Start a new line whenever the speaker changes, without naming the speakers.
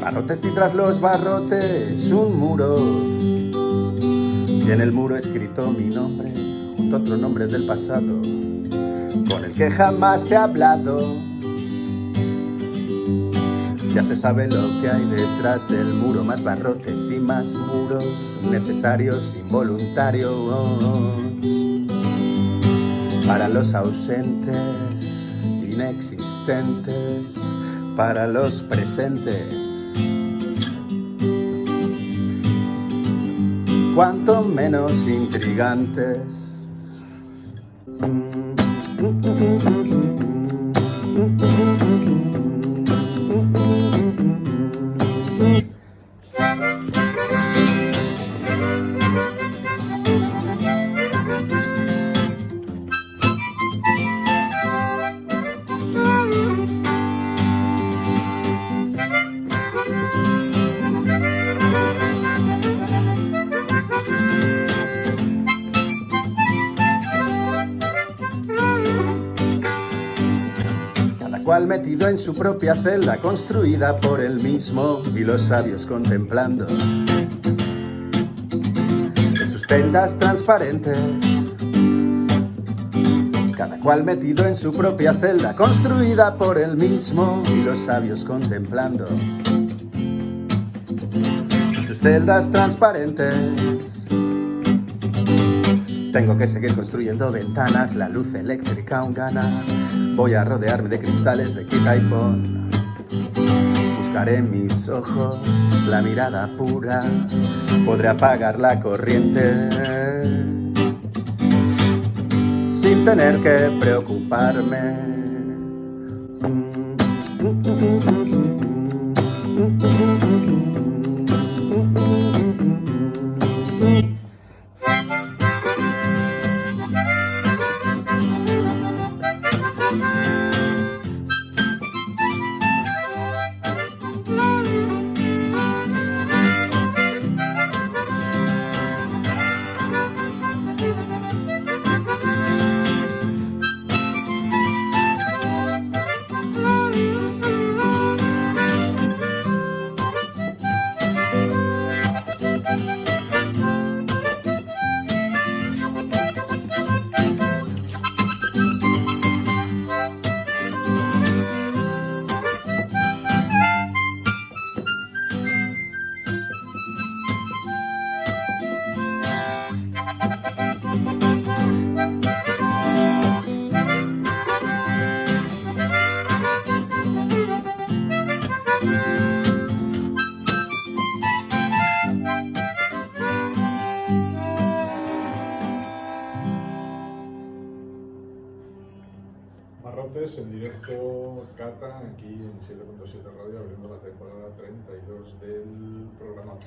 Barrotes y tras los barrotes un muro y en el muro escrito mi nombre junto a otro nombre del pasado con el que jamás ha hablado. Ya se sabe lo que hay detrás del muro, más barrotes y más muros necesarios, involuntarios para los ausentes, inexistentes, para los presentes. Cuanto menos intrigantes. Cual metido en su propia celda construida por él mismo y los sabios contemplando en sus celdas transparentes cada cual metido en su propia celda construida por él mismo y los sabios contemplando en sus celdas transparentes tengo que seguir construyendo ventanas, la luz eléctrica aún gana. Voy a rodearme de cristales de quita. Buscaré mis ojos la mirada pura. Podré apagar la corriente sin tener que preocuparme.
Barrotes en directo, Cata, aquí en 7.7 Radio, abriendo la temporada 32 del programa